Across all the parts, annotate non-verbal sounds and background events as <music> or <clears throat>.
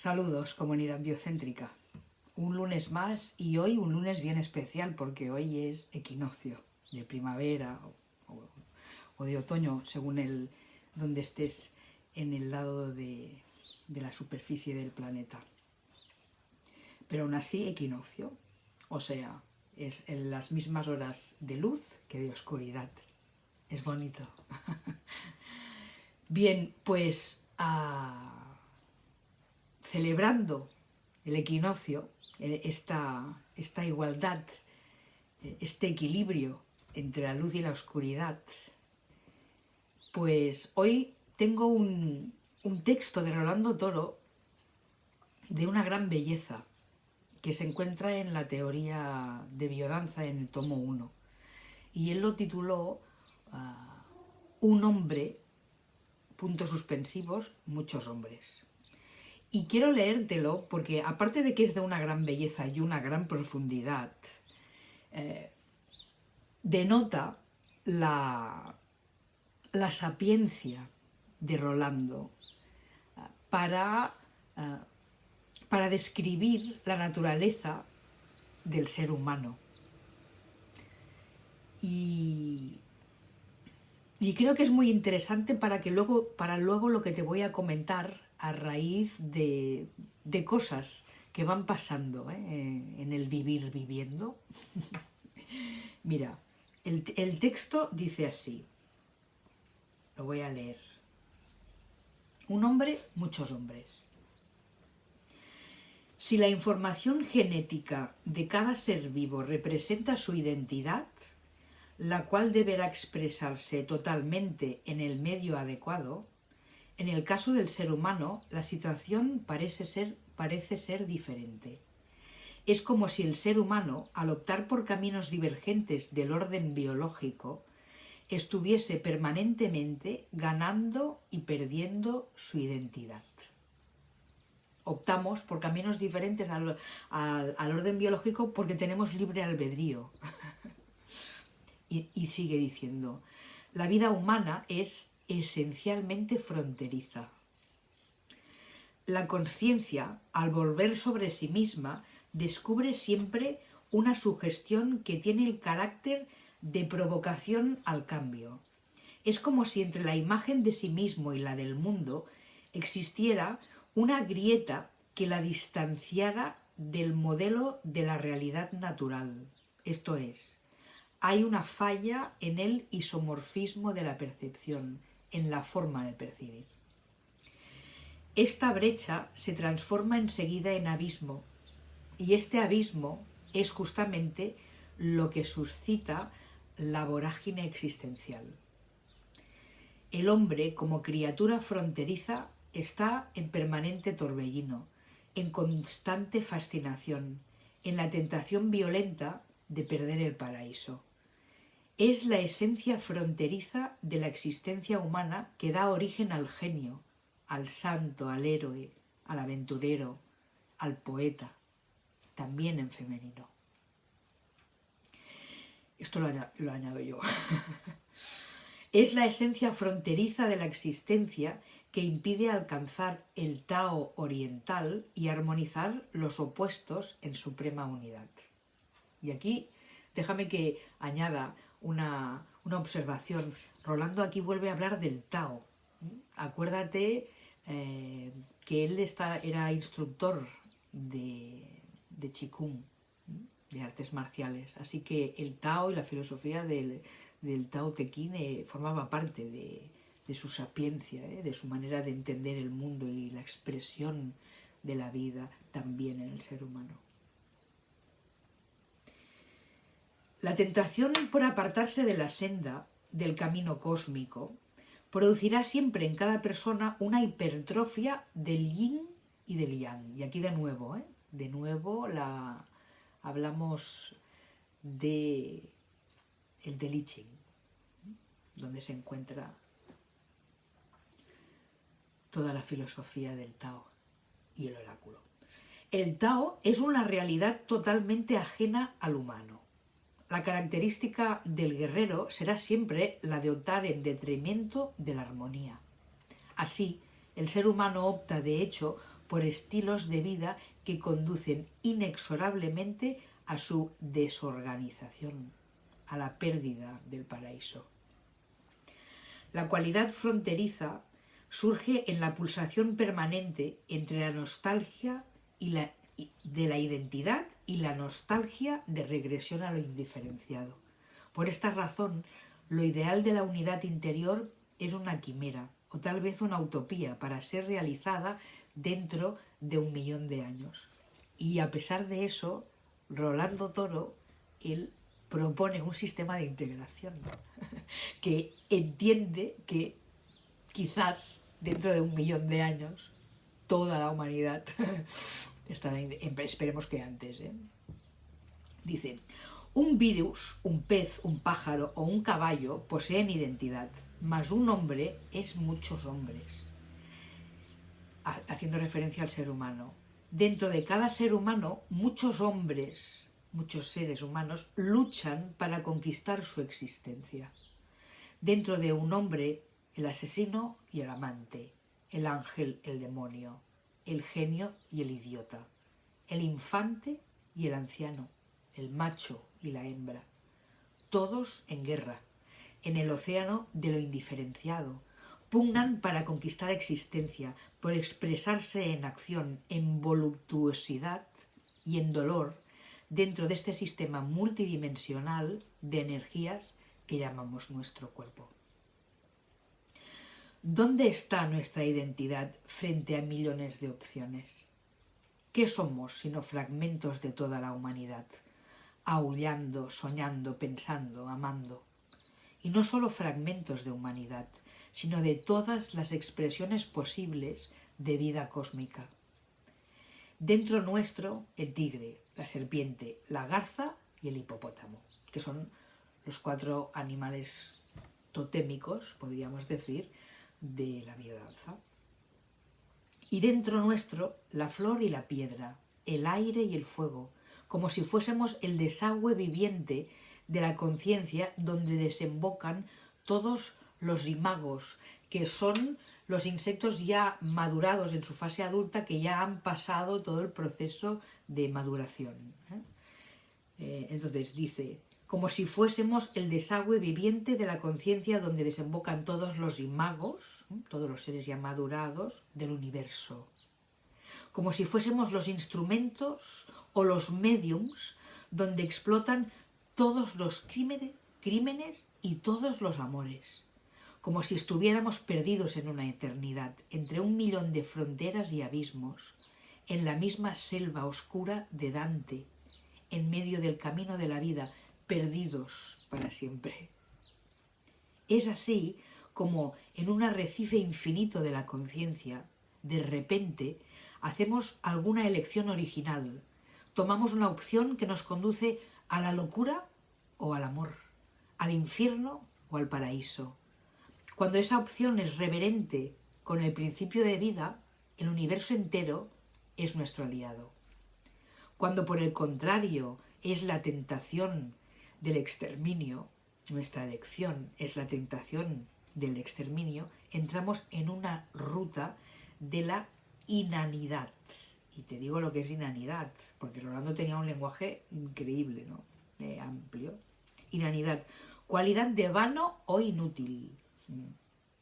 Saludos, comunidad biocéntrica. Un lunes más y hoy un lunes bien especial porque hoy es equinoccio de primavera o, de otoño, según el donde estés en el lado de, de la superficie del planeta. Pero aún así equinoccio, o sea, es en las mismas horas de luz que de oscuridad. Es bonito. <laughs> Bien, pues celebrando el equinoccio, esta, esta igualdad, este equilibrio entre la luz y la oscuridad, pues hoy tengo un, un texto de Rolando Toro de una gran belleza que se encuentra en la teoría de biodanza en el tomo 1 y él lo tituló ah, Un hombre, puntos suspensivos, muchos hombres. Y quiero leértelo porque aparte de que es de una gran belleza y una gran profundidad, eh, denota la, la, sapiencia de Rolando eh, para, eh, para describir la naturaleza del ser humano. Y, y creo que es muy interesante para, que luego, para luego lo que te voy a comentar a raíz de, cosas que van pasando ¿eh? en el vivir viviendo. <laughs> Mira, el, el texto dice así, lo voy a leer. Un hombre, muchos hombres. Si la información genética de cada ser vivo representa su identidad, la cual deberá expresarse totalmente en el medio adecuado, en el caso del ser humano, la situación parece ser, parece ser diferente. Es como si el ser humano, al optar por caminos divergentes del orden biológico, estuviese permanentemente ganando y perdiendo su identidad. Optamos por caminos diferentes al, al orden biológico porque tenemos libre albedrío. <laughs> y, y sigue diciendo, la vida humana es esencialmente fronteriza. La conciencia, al volver sobre sí misma, descubre siempre una sugestión que tiene el carácter de provocación al cambio. Es como si entre la imagen de sí mismo y la del mundo existiera una grieta que la distanciara del modelo de la realidad natural. Esto es, hay una falla en el isomorfismo de la percepción, en la forma de percibir. Esta brecha se transforma enseguida en abismo y este abismo es justamente lo que suscita la vorágine existencial. El hombre, como criatura fronteriza, está en permanente torbellino, en constante fascinación, en la tentación violenta de perder el paraíso es la esencia fronteriza de la existencia humana que da origen al genio, al santo, al héroe, al aventurero, al poeta, también en femenino. Esto lo, añado yo. <laughs> es la esencia fronteriza de la existencia que impide alcanzar el Tao oriental y armonizar los opuestos en suprema unidad. Y aquí déjame que añada una, observación. Rolando aquí vuelve a hablar del Tao. Acuérdate eh, que él está, era instructor de, de Qigong, de artes marciales. Así que el Tao y la filosofía del, Tao Te Ching eh, formaba parte de, su sapiencia, eh, de su manera de entender el mundo y la expresión de la vida también en el ser humano. La tentación por apartarse de la senda del camino cósmico producirá siempre en cada persona una hipertrofia del yin y del yang. Y aquí de nuevo, ¿eh? de nuevo la, hablamos de el del donde se encuentra toda la filosofía del Tao y el oráculo. El Tao es una realidad totalmente ajena al humano. La característica del guerrero será siempre la de optar en detrimento de la armonía. Así, el ser humano opta, de hecho, por estilos de vida que conducen inexorablemente a su desorganización, a la pérdida del paraíso. La cualidad fronteriza surge en la pulsación permanente entre la nostalgia y la, de la identidad y la nostalgia de regresión a lo indiferenciado. Por esta razón, lo ideal de la unidad interior es una quimera o tal vez una utopía para ser realizada dentro de un millón de años. Y a pesar de eso, Rolando Toro, él propone un sistema de integración <laughs> que entiende que quizás dentro de un millón de años toda la humanidad <laughs> esperemos que antes. ¿eh? Dice, un virus, un pez, un pájaro o un caballo poseen identidad, mas un hombre es muchos hombres. Haciendo referencia al ser humano. Dentro de cada ser humano, muchos hombres, muchos seres humanos, luchan para conquistar su existencia. Dentro de un hombre, el asesino y el amante, el ángel, el demonio, el genio y el idiota, el infante y el anciano, el macho y la hembra, todos en guerra, en el océano de lo indiferenciado, pugnan para conquistar existencia, por expresarse en acción, en voluptuosidad y en dolor dentro de este sistema multidimensional de energías que llamamos nuestro cuerpo. ¿Dónde está nuestra identidad frente a millones de opciones? ¿Qué somos sino fragmentos de toda la humanidad? Aullando, soñando, pensando, amando. Y no solo fragmentos de humanidad, sino de todas las expresiones posibles de vida cósmica. Dentro nuestro, el tigre, la serpiente, la garza y el hipopótamo, que son los cuatro animales totémicos, podríamos decir, de la biodanza. Y dentro nuestro, la flor y la piedra, el aire y el fuego, como si fuésemos el desagüe viviente de la conciencia donde desembocan todos los imagos, que son los insectos ya madurados en su fase adulta, que ya han pasado todo el proceso de maduración. ¿eh? Eh, entonces dice, como si fuésemos el desagüe viviente de la conciencia donde desembocan todos los imagos, todos los seres ya madurados del universo. Como si fuésemos los instrumentos o los mediums donde explotan todos los crímenes y todos los amores. Como si estuviéramos perdidos en una eternidad, entre un millón de fronteras y abismos, en la misma selva oscura de Dante, en medio del camino de la vida, perdidos para siempre. Es así como en un arrecife infinito de la conciencia, de repente, hacemos alguna elección original, tomamos una opción que nos conduce a la locura o al amor, al infierno o al paraíso. Cuando esa opción es reverente con el principio de vida, el universo entero es nuestro aliado. Cuando por el contrario es la tentación del exterminio, nuestra elección es la tentación del exterminio, entramos en una ruta de la inanidad. Y te digo lo que es inanidad, porque Rolando tenía un lenguaje increíble, ¿no? Eh, amplio. Inanidad, cualidad de vano o inútil.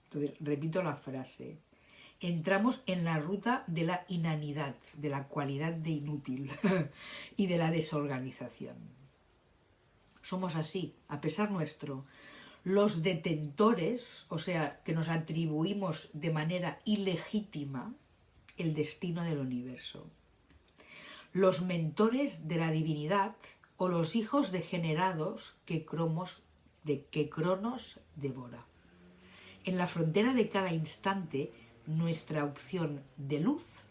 Entonces, repito la frase. Entramos en la ruta de la inanidad, de la cualidad de inútil <laughs> y de la desorganización somos así, a pesar nuestro. Los detentores, o sea, que nos atribuimos de manera ilegítima el destino del universo. Los mentores de la divinidad o los hijos degenerados que, cromos, de, que Cronos devora. En la frontera de cada instante, nuestra opción de luz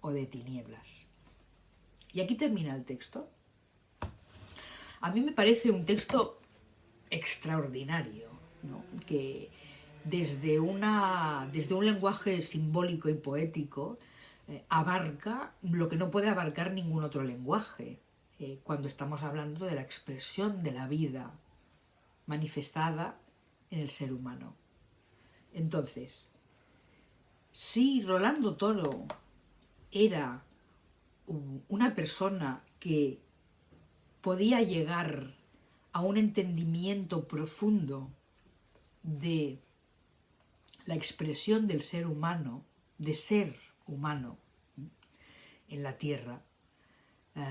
o de tinieblas. Y aquí termina el texto. A mí me parece un texto extraordinario, que desde, una, desde un lenguaje simbólico y poético eh, abarca lo que no puede abarcar ningún otro lenguaje, eh, cuando estamos hablando de la expresión de la vida manifestada en el ser humano. Entonces, si Rolando Toro era una persona que podía llegar a un entendimiento profundo de la expresión del ser humano, de ser humano en la tierra, eh,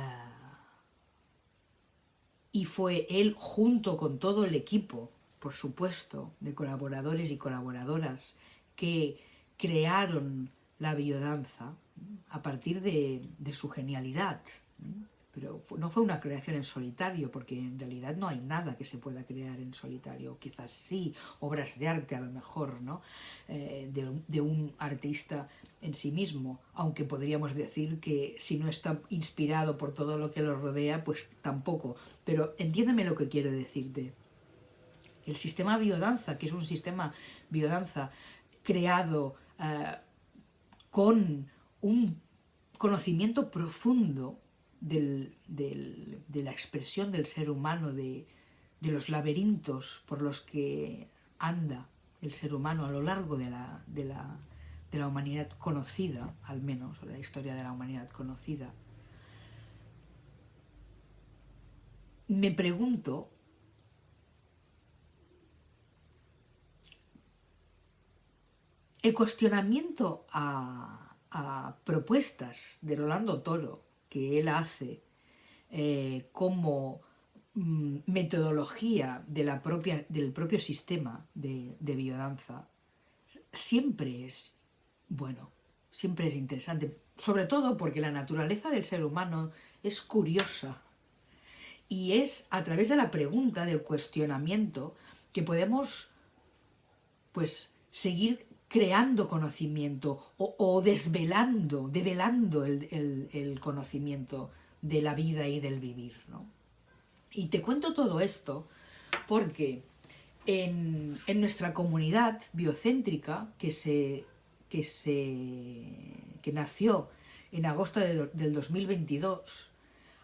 y fue él junto con todo el equipo, por supuesto, de colaboradores y colaboradoras que crearon la biodanza a partir de, su genialidad. Pero no fue una creación en solitario, porque en realidad no hay nada que se pueda crear en solitario. Quizás sí, obras de arte a lo mejor, ¿no? Eh, de, un artista en sí mismo, aunque podríamos decir que si no está inspirado por todo lo que lo rodea, pues tampoco. Pero entiéndeme lo que quiero decirte. El sistema biodanza, que es un sistema biodanza creado eh, con un conocimiento profundo de la expresión del ser humano, de, los laberintos por los que anda el ser humano a lo largo de la, humanidad conocida, al menos, o la historia de la humanidad conocida. Me pregunto el cuestionamiento a, propuestas de Rolando Toro que él hace eh, como mm, metodología de la propia, del propio sistema de, biodanza, siempre es bueno, siempre es interesante, sobre todo porque la naturaleza del ser humano es curiosa y es a través de la pregunta, del cuestionamiento, que podemos pues seguir creando conocimiento o, desvelando, develando el, conocimiento de la vida y del vivir. Y te cuento todo esto porque en, nuestra comunidad biocéntrica que, se, que, se, que nació en agosto del 2022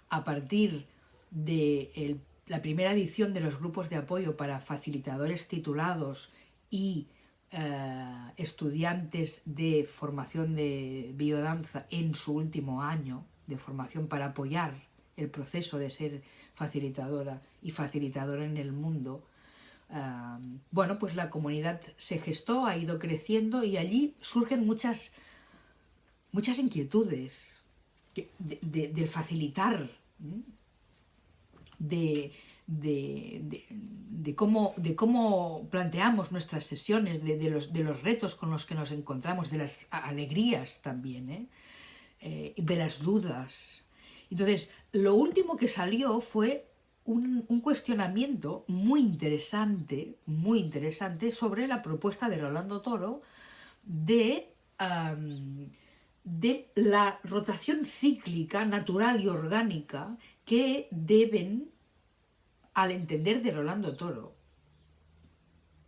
a partir de la primera edición de los grupos de apoyo para facilitadores titulados y eh, estudiantes de formación de biodanza en su último año de formación para apoyar el proceso de ser facilitadora y facilitadora en el mundo, eh, bueno, pues la comunidad se gestó, ha ido creciendo y allí surgen muchas, muchas inquietudes de facilitar, de, de, cómo, de cómo planteamos nuestras sesiones, de, los, de los retos con los que nos encontramos, de las alegrías también, ¿eh? Eh, de las dudas. Entonces, lo último que salió fue un, cuestionamiento muy interesante, muy interesante, sobre la propuesta de Rolando Toro de, de la rotación cíclica, natural y orgánica que deben al entender de Rolando Toro,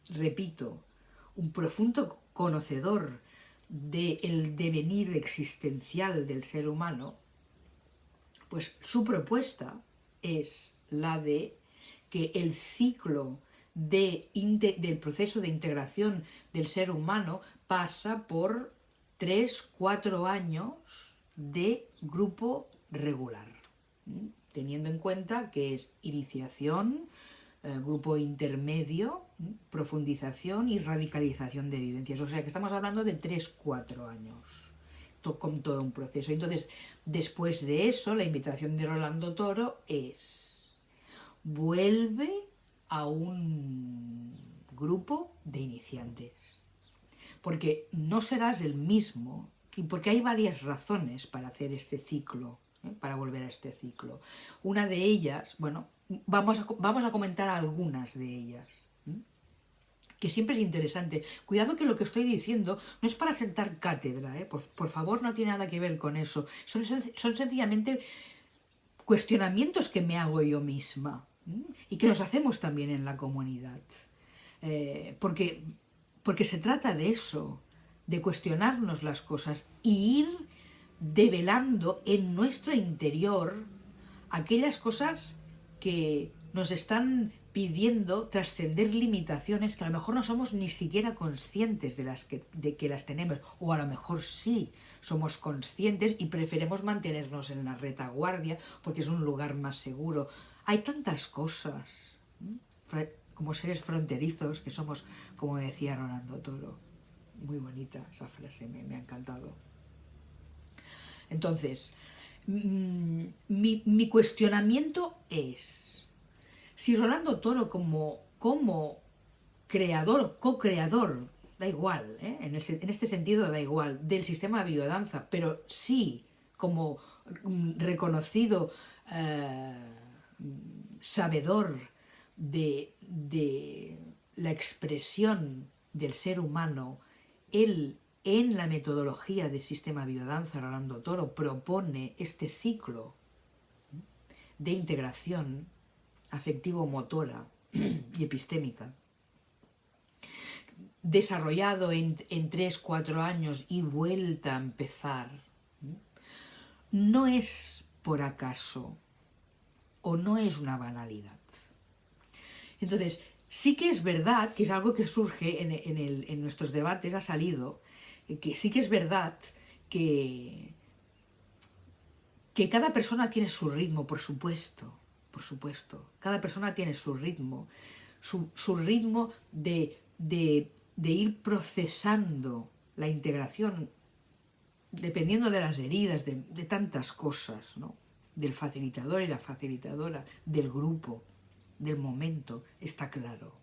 repito, un profundo conocedor del devenir existencial del ser humano, pues su propuesta es la de que el ciclo del proceso de integración del ser humano pasa por tres, cuatro años de grupo regular teniendo en cuenta que es iniciación, eh, grupo intermedio, profundización y radicalización de vivencias. O sea que estamos hablando de 3-4 años, con todo un proceso. Entonces, después de eso, la invitación de Rolando Toro es, vuelve a un grupo de iniciantes. Porque no serás el mismo, y porque hay varias razones para hacer este ciclo ¿eh? para volver a este ciclo. Una de ellas, bueno, vamos a, vamos a comentar algunas de ellas, ¿eh? que siempre es interesante. Cuidado que lo que estoy diciendo no es para sentar cátedra, ¿eh? por, favor no tiene nada que ver con eso. Son, son sencillamente cuestionamientos que me hago yo misma y que nos hacemos también en la comunidad. porque, porque se trata de eso, de cuestionarnos las cosas y ir develando en nuestro interior aquellas cosas que nos están pidiendo trascender limitaciones que a lo mejor no somos ni siquiera conscientes de, las que, de que las tenemos, o a lo mejor sí somos conscientes y preferimos mantenernos en la retaguardia porque es un lugar más seguro. Hay tantas cosas, como seres fronterizos que somos, como decía Rolando Toro. Muy bonita esa frase, me, me ha encantado. Entonces, mm, mi, mi cuestionamiento es si Rolando Toro como, como creador, co-creador, da igual, ¿eh? en, este sentido da igual, del sistema de biodanza, pero sí como mm, reconocido eh, sabedor de, de, la expresión del ser humano, él en la metodología del sistema biodanza, Rolando Toro, propone este ciclo de integración afectivo-motora <clears throat> y epistémica, desarrollado en, en 3-4 años y vuelta a empezar, no es por acaso o no es una banalidad. Entonces, sí que es verdad, que es algo que surge en, en, en nuestros debates, ha salido, que sí que es verdad que, que cada persona tiene su ritmo, por supuesto, por supuesto. Cada persona tiene su ritmo, su, ritmo de, ir procesando la integración, dependiendo de las heridas, de, tantas cosas, ¿no? del facilitador y la facilitadora, del grupo, del momento, está claro.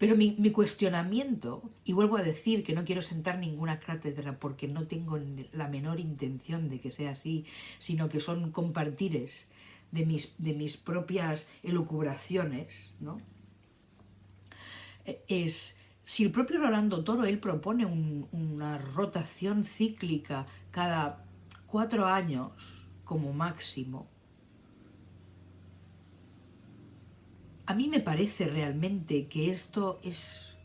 Pero mi, mi, cuestionamiento, y vuelvo a decir que no quiero sentar ninguna cátedra porque no tengo la menor intención de que sea así, sino que son compartires de mis, de mis propias elucubraciones, ¿no? E, es, si el propio Rolando Toro, él propone una rotación cíclica cada cuatro años como máximo, a mí me parece realmente que esto es,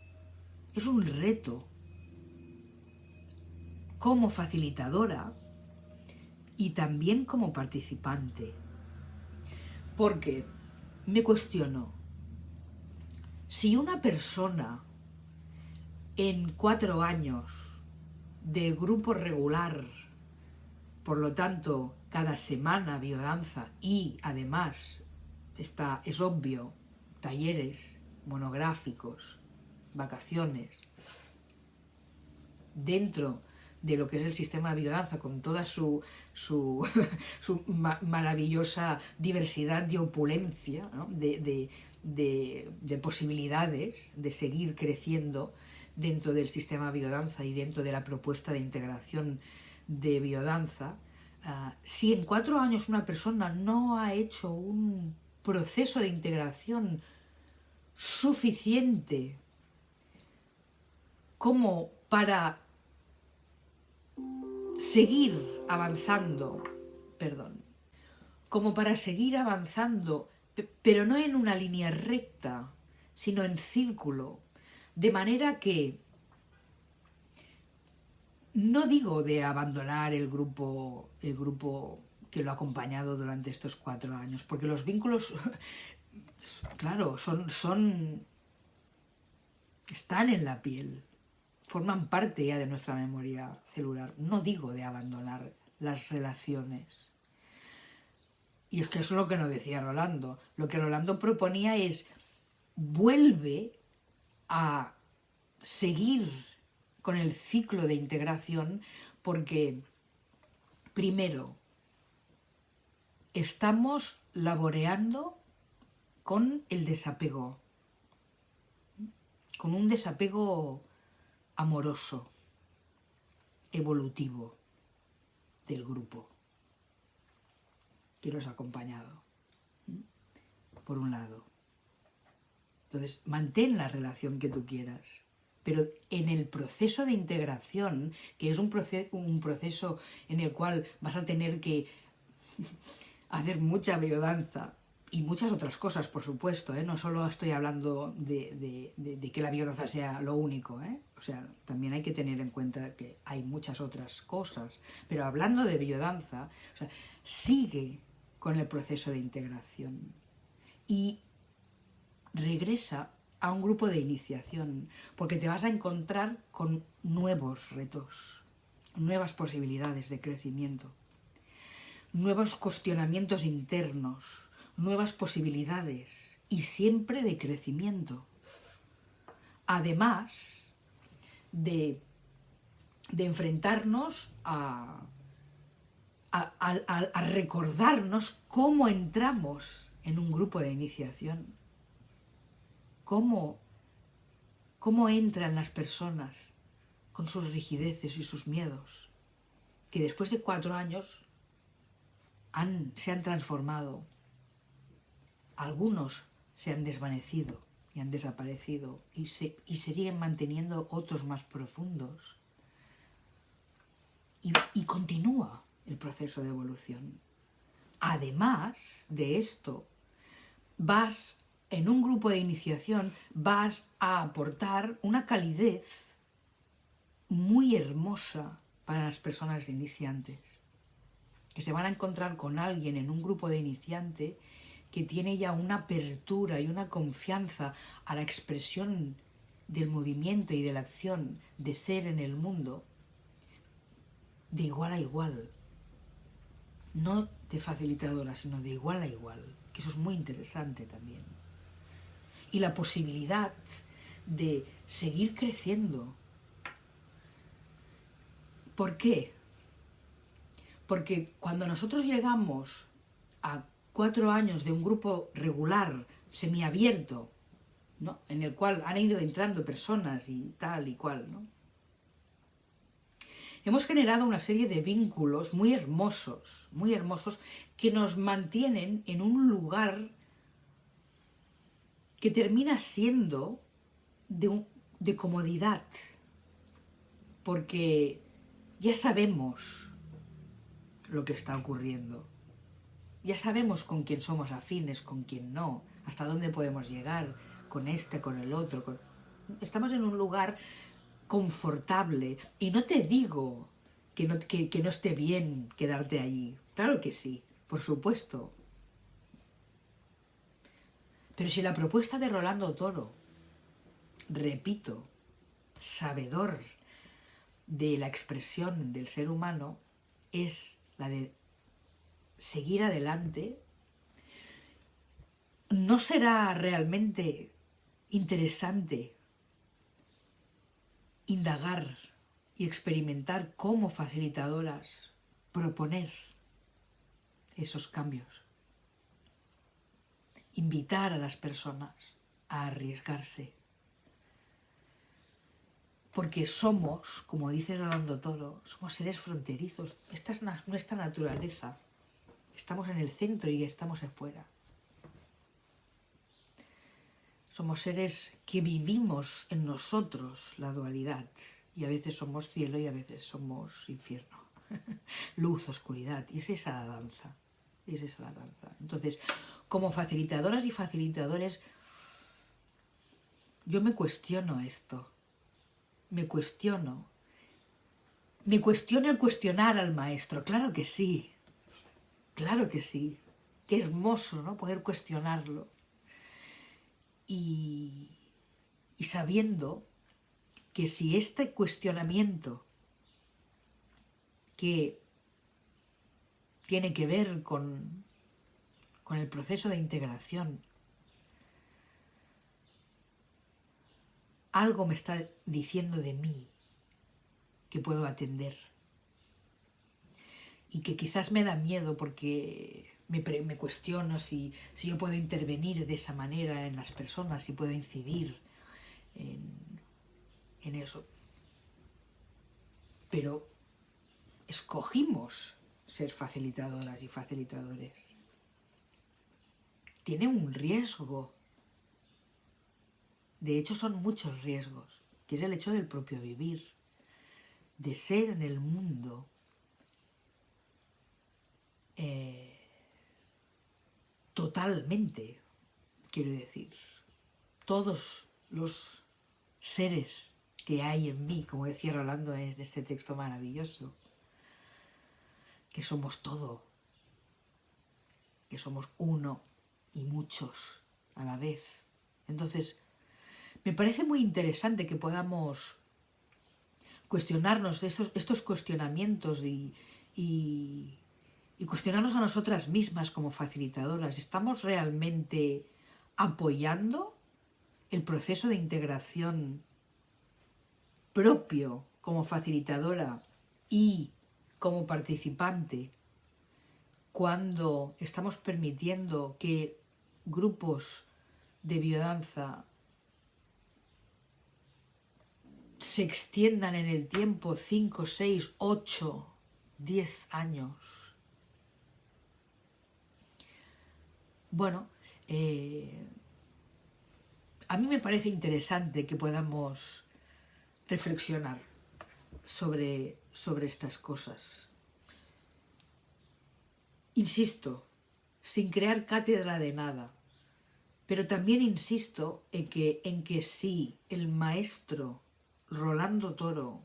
es un reto como facilitadora y también como participante. Porque me cuestiono, si una persona en cuatro años de grupo regular, por lo tanto, cada semana biodanza y además, está, es obvio, talleres monográficos, vacaciones, dentro de lo que es el sistema de biodanza, con toda su, su, <laughs> maravillosa diversidad de opulencia, de, posibilidades de seguir creciendo dentro del sistema biodanza y dentro de la propuesta de integración de biodanza, ah, si en cuatro años una persona no ha hecho un proceso de integración suficiente como para seguir avanzando, perdón, como para seguir avanzando, pero no en una línea recta, sino en círculo, de manera que no digo de abandonar el grupo, el grupo que lo ha acompañado durante estos cuatro años, porque los vínculos, claro, son, son, están en la piel, forman parte ya de nuestra memoria celular. No digo de abandonar las relaciones. Y es que eso es lo que nos decía Rolando. Lo que Rolando proponía es, vuelve a seguir con el ciclo de integración porque, primero, estamos laboreando con el desapego, con un desapego amoroso, evolutivo del grupo que los ha acompañado, por un lado. Entonces, mantén la relación que tú quieras, pero en el proceso de integración, que es un, proceso en el cual vas a tener que <laughs> hacer mucha biodanza, y muchas otras cosas, por supuesto, ¿eh? no solo estoy hablando de, que la biodanza sea lo único, ¿eh? o sea, también hay que tener en cuenta que hay muchas otras cosas, pero hablando de biodanza, sigue con el proceso de integración. Y regresa a un grupo de iniciación, porque te vas a encontrar con nuevos retos, nuevas posibilidades de crecimiento, nuevos cuestionamientos internos, nuevas posibilidades y siempre de crecimiento. Además de, de enfrentarnos a, a, recordarnos cómo entramos en un grupo de iniciación, cómo, cómo entran las personas con sus rigideces y sus miedos, que después de cuatro años han, se han transformado, algunos se han desvanecido y han desaparecido y, se, y siguen manteniendo otros más profundos. Y, y continúa el proceso de evolución. Además de esto, vas en un grupo de iniciación, vas a aportar una calidez muy hermosa para las personas iniciantes, que se van a encontrar con alguien en un grupo de iniciante que tiene ya una apertura y una confianza a la expresión del movimiento y de la acción de ser en el mundo de igual a igual, no de facilitadora, sino de igual a igual, que eso es muy interesante también. Y la posibilidad de seguir creciendo. ¿Por qué? Porque cuando nosotros llegamos a cuatro años de un grupo regular, semiabierto, ¿no? en el cual han ido entrando personas y tal y cual, ¿no? hemos generado una serie de vínculos muy hermosos, muy hermosos, que nos mantienen en un lugar que termina siendo de, de comodidad, porque ya sabemos lo que está ocurriendo, ya sabemos con quién somos afines, con quién no, hasta dónde podemos llegar, con este, con el otro. Estamos en un lugar confortable. Y no te digo que no, que, no esté bien quedarte allí. Claro que sí, por supuesto. Pero si la propuesta de Rolando Toro, repito, sabedor de la expresión del ser humano, es la de seguir adelante, ¿no será realmente interesante indagar y experimentar como facilitadoras proponer esos cambios. Invitar a las personas a arriesgarse. Porque somos, como dice Rolando Toro, somos seres fronterizos. Esta es nuestra naturaleza. Estamos en el centro y estamos afuera. Somos seres que vivimos en nosotros la dualidad y a veces somos cielo y a veces somos infierno. <laughs> Luz, oscuridad, y es esa la danza. Es esa la danza. Entonces, como facilitadoras y facilitadores, yo me cuestiono esto. Me cuestiono. Me cuestiono el cuestionar al maestro. Claro que sí. Claro que sí. Qué hermoso, ¿no? Poder cuestionarlo y, sabiendo que si este cuestionamiento que tiene que ver con, con el proceso de integración, algo me está diciendo de mí que puedo atender y que quizás me da miedo porque me, cuestiono si, si, yo puedo intervenir de esa manera en las personas, si puedo incidir en, en eso. Pero escogimos ser facilitadoras y facilitadores. Tiene un riesgo. De hecho, son muchos riesgos, que es el hecho del propio vivir, de ser en el mundo eh, totalmente, quiero decir, todos los seres que hay en mí, como decía Rolando en este texto maravilloso, que somos todo, que somos uno y muchos a la vez, Entonces, me parece muy interesante que podamos cuestionarnos estos, cuestionamientos y, cuestionarnos a nosotras mismas como facilitadoras. ¿Estamos realmente apoyando el proceso de integración propio como facilitadora y como participante cuando estamos permitiendo que grupos de biodanza se extiendan en el tiempo 5, 6, 8, 10 años. Bueno, eh, a mí me parece interesante que podamos reflexionar sobre, sobre estas cosas. Insisto, sin crear cátedra de nada, pero también insisto en que, en que si el maestro Rolando Toro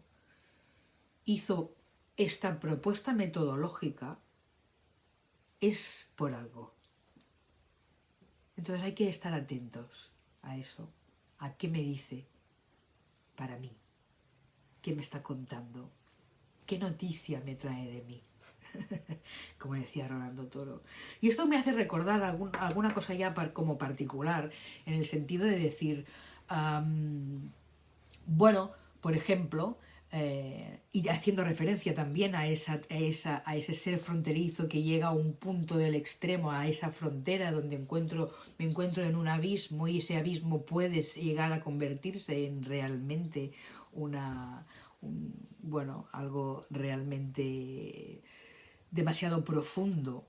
hizo esta propuesta metodológica, es por algo. Entonces hay que estar atentos a eso, a qué me dice para mí, qué me está contando, qué noticia me trae de mí. <laughs> como decía Rolando Toro. Y esto me hace recordar alguna cosa ya como particular, en el sentido de decir, bueno, por ejemplo, eh, y haciendo referencia también a, esa, esa, a ese ser fronterizo que llega a un punto del extremo, a esa frontera donde encuentro, me encuentro en un abismo y ese abismo puede llegar a convertirse en realmente una, bueno, algo realmente demasiado profundo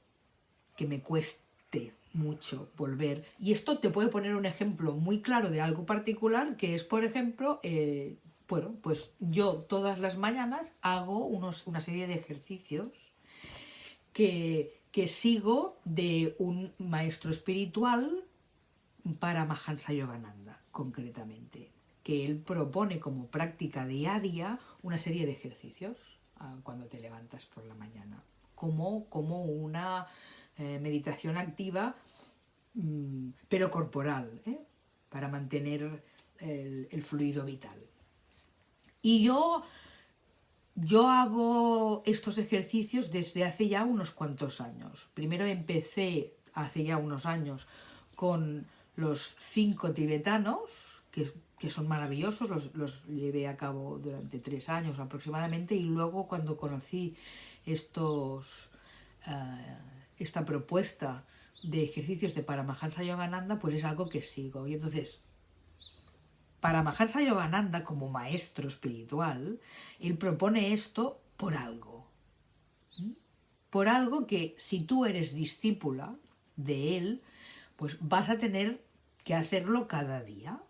que me cueste mucho volver. Y esto te puede poner un ejemplo muy claro de algo particular, que es, por ejemplo, eh, bueno, pues yo todas las mañanas hago unos, una serie de ejercicios que, que sigo de un maestro espiritual para Mahansa Yogananda, concretamente, que él propone como práctica diaria una serie de ejercicios ah, cuando te levantas por la mañana, como, como una eh, meditación activa, mm, pero corporal, ¿eh? para mantener el fluido vital. Y yo, yo hago estos ejercicios desde hace ya unos cuantos años. Primero empecé hace ya unos años con los cinco tibetanos, que, son maravillosos, los, los, llevé a cabo durante tres años aproximadamente, y luego cuando conocí estos, eh, esta propuesta de ejercicios de Paramahansa Yogananda, pues es algo que sigo. Y entonces para Mahansa Yogananda, como maestro espiritual, él propone esto por algo. Por algo que si tú eres discípula de él, pues vas a tener que hacerlo cada día,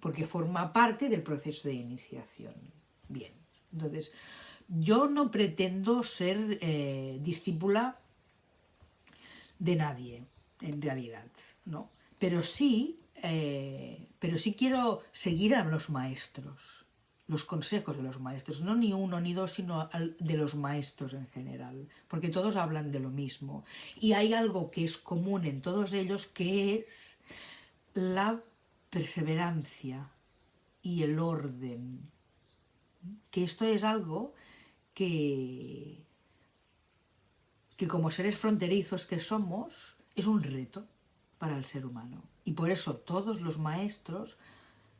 porque forma parte del proceso de iniciación. Bien, entonces, yo no pretendo ser eh, discípula de nadie, en realidad, ¿no? Pero sí eh, pero sí quiero seguir a los maestros, los consejos de los maestros, no ni uno ni dos, sino de los maestros en general, porque todos hablan de lo mismo. Y hay algo que es común en todos ellos, que es la perseverancia y el orden. Que esto es algo que, que como seres fronterizos que somos, es un reto para el ser humano. Y por eso todos los maestros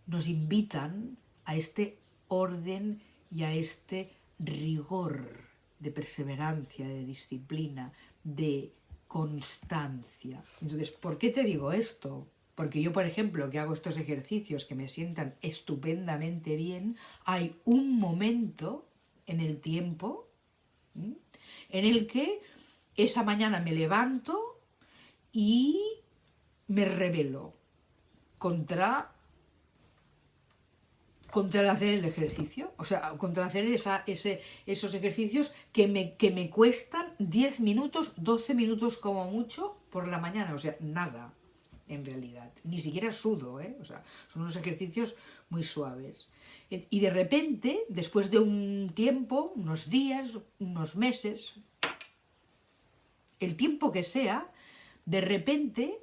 nos invitan a este orden y a este rigor de perseverancia, de disciplina, de constancia. Entonces, ¿por qué te digo esto? Porque yo, por ejemplo, que hago estos ejercicios que me sientan estupendamente bien, hay un momento en el tiempo en el que esa mañana me levanto y me rebelo contra, contra hacer el ejercicio, o sea, contra hacer esa, esos ejercicios que me, que me cuestan 10 minutos, 12 minutos como mucho por la mañana, o sea, nada en realidad, ni siquiera sudo, ¿eh? o sea, son unos ejercicios muy suaves. Y de repente, después de un tiempo, unos días, unos meses, el tiempo que sea, de repente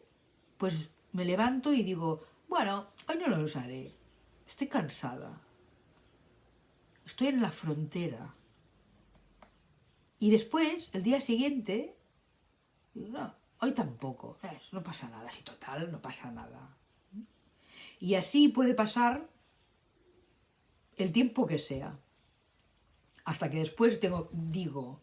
pues me levanto y digo, bueno, hoy no lo usaré, estoy cansada, estoy en la frontera. Y después, el día siguiente, no, hoy tampoco, no pasa nada, si total, no pasa nada. Y así puede pasar el tiempo que sea. Hasta que después tengo, digo,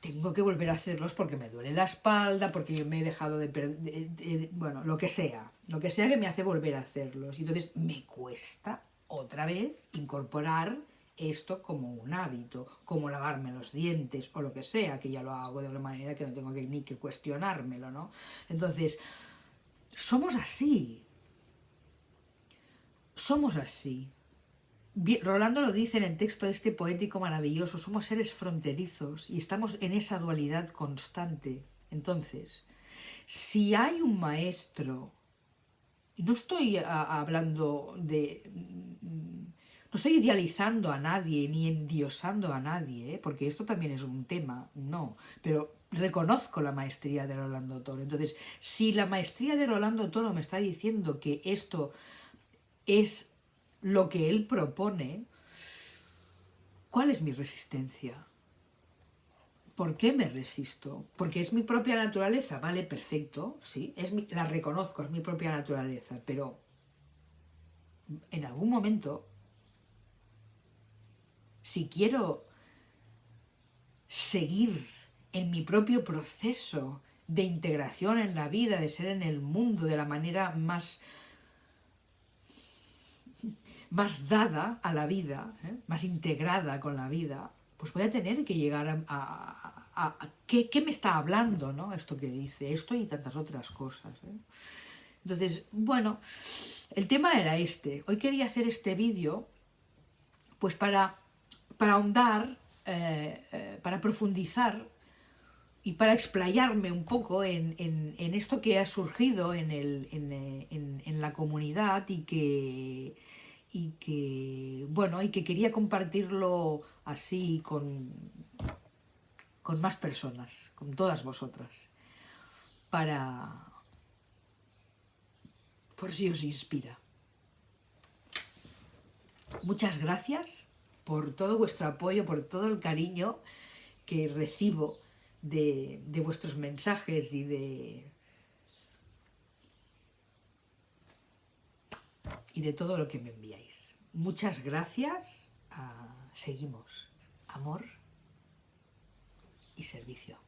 tengo que volver a hacerlos porque me duele la espalda, porque me he dejado de, perder, bueno, lo que sea, lo que sea que me hace volver a hacerlos. Y entonces me cuesta otra vez incorporar esto como un hábito, como lavarme los dientes o lo que sea, que ya lo hago de una manera que no tengo que, ni que cuestionármelo, ¿no? Entonces, somos así, somos así. Rolando lo dice en el texto este poético maravilloso, somos seres fronterizos y estamos en esa dualidad constante. Entonces, si hay un maestro, no estoy hablando de... No estoy idealizando a nadie, ni endiosando a nadie, ¿eh? porque esto también es un tema, no, pero reconozco la maestría de Rolando Toro. Entonces, si la maestría de Rolando Toro me está diciendo que esto es lo que él propone, ¿cuál es mi resistencia? ¿Por qué me resisto? Porque es mi propia naturaleza, vale, perfecto, sí, es la reconozco, es mi propia naturaleza, pero en algún momento, si quiero seguir en mi propio proceso de integración en la vida, de ser en el mundo de la manera más más dada a la vida, ¿eh? más integrada con la vida, pues voy a tener que llegar a... ¿qué, me está hablando ¿no? esto que dice? Esto y tantas otras cosas. ¿eh? Entonces, bueno, el tema era este. Hoy quería hacer este vídeo pues para, para ahondar, eh, para profundizar y para explayarme un poco en, esto que ha surgido en, el, en la comunidad y que y que, bueno, y que quería compartirlo así con, con más personas, con todas vosotras, para, por si os inspira. Muchas gracias por todo vuestro apoyo, por todo el cariño que recibo de, de vuestros mensajes y de, y de todo lo que me enviáis. Muchas gracias. Ah, seguimos. Amor y servicio.